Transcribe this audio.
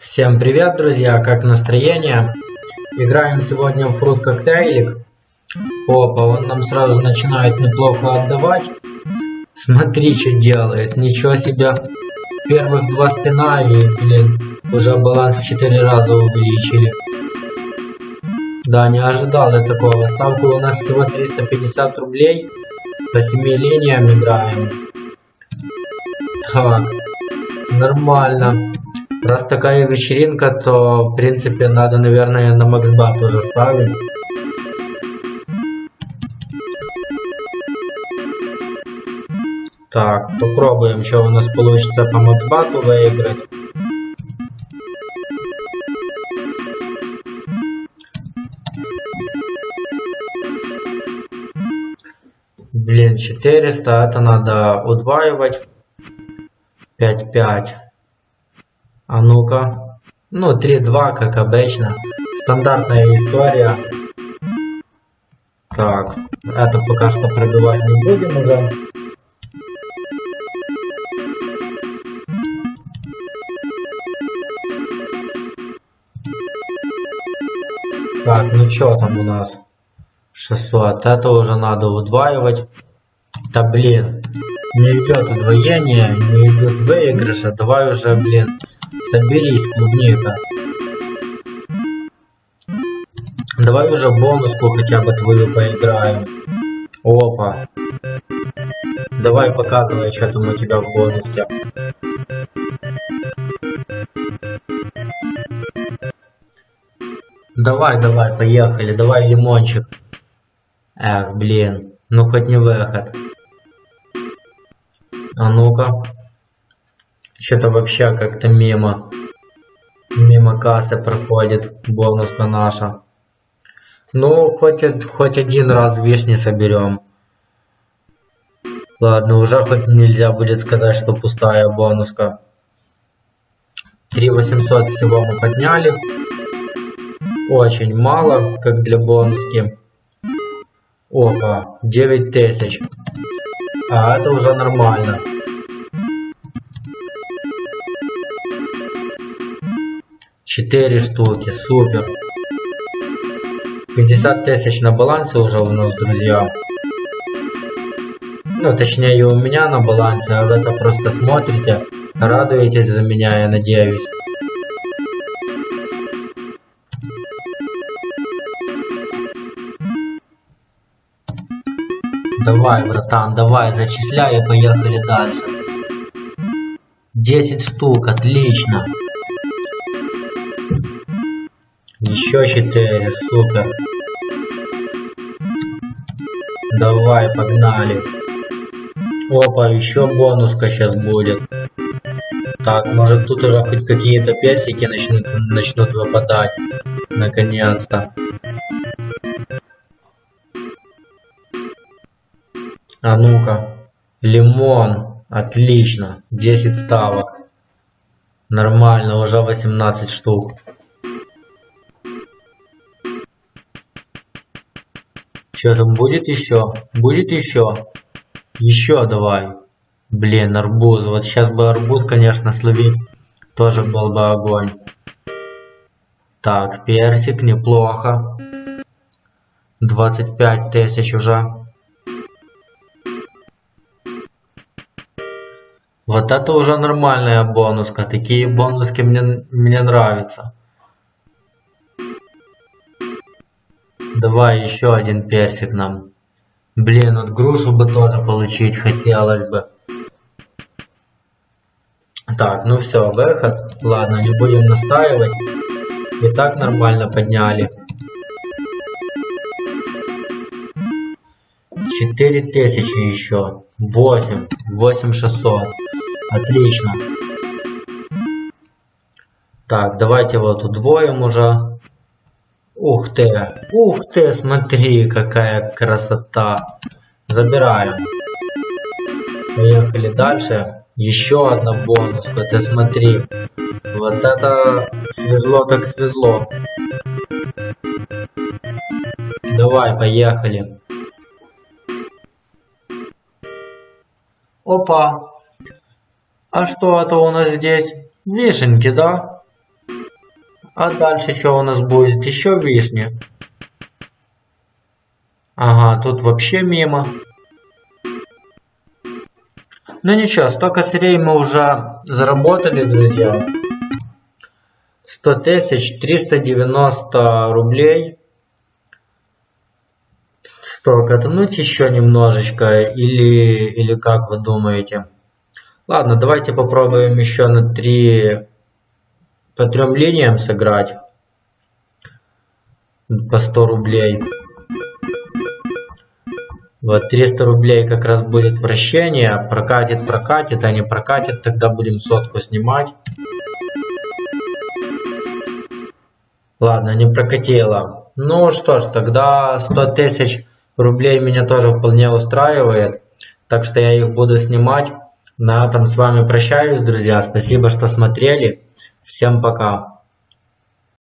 Всем привет, друзья! Как настроение? Играем сегодня в фрут коктейлик. Опа, он нам сразу начинает неплохо отдавать. Смотри, что делает. Ничего себе. Первых два спина и, блин, уже баланс в 4 раза увеличили. Да, не ожидал я такого. Ставка у нас всего 350 рублей. По 7 линиям играем. Так, нормально. Раз такая вечеринка, то в принципе надо, наверное, на максбат уже ставить. Так, попробуем, что у нас получится по максбату выиграть. Блин, 400, это надо удваивать. 5-5. А ну-ка. Ну, 3-2, как обычно. Стандартная история. Так, это пока что пробивать не будем уже. Так, ну что там у нас? 600. Это уже надо удваивать. Да блин, не идет удвоение, не идет выигрыша. Давай уже, блин, Соберись, клубника. Давай уже бонуску хотя бы твою поиграем. Опа. Давай показывай, что там у тебя в бонуске. Давай, давай, поехали. Давай лимончик. Эх, блин. Ну хоть не выход. А ну-ка. Что-то вообще как-то мимо. Мимо кассы проходит бонуска наша. Ну, хоть, хоть один раз вишни соберем. Ладно, уже хоть нельзя будет сказать, что пустая бонуска. 3800 всего мы подняли. Очень мало, как для бонуски. Опа, 9000. А это уже нормально. 4 штуки, супер. 50 тысяч на балансе уже у нас, друзья. Ну, точнее, у меня на балансе, а вы это просто смотрите, радуетесь за меня, я надеюсь. Давай, братан, давай, зачисляй и поехали дальше. 10 штук, отлично. Еще 4, супер. Давай, погнали. Опа, еще бонуска сейчас будет. Так, может тут уже хоть какие-то персики начнут, начнут выпадать. Наконец-то. А ну-ка. Лимон. Отлично. 10 ставок. Нормально, уже 18 штук. Что там будет еще? Будет еще? Еще давай. Блин, арбуз. Вот сейчас бы арбуз, конечно, словить. Тоже был бы огонь. Так, персик, неплохо. 25 тысяч уже. Вот это уже нормальная бонуска. Такие бонуски мне, мне нравятся. Давай еще один персик нам. Блин, вот грушу бы тоже получить хотелось бы. Так, ну все, выход. Ладно, не будем настаивать. И так нормально подняли. 4000 еще. 8. 8600. Отлично. Так, давайте вот удвоим уже. Ух ты, ух ты, смотри, какая красота. Забираем. Поехали дальше. Еще одна бонуска, ты смотри. Вот это свезло так свезло. Давай, поехали. Опа. А что это у нас здесь? Вишенки, да? А дальше что у нас будет? Еще вишни. Ага, тут вообще мимо. Ну ничего, столько сырей мы уже заработали, друзья. 100 тысяч, 390 рублей. Что, катануть еще немножечко или, или как вы думаете? Ладно, давайте попробуем еще на 3, по сыграть. По 100 рублей. Вот 300 рублей как раз будет вращение. Прокатит, прокатит, а не прокатит, тогда будем сотку снимать. Ладно, не прокатило. Ну что ж, тогда 100 тысяч рублей меня тоже вполне устраивает. Так что я их буду снимать. На этом с вами прощаюсь, друзья. Спасибо, что смотрели. Всем пока.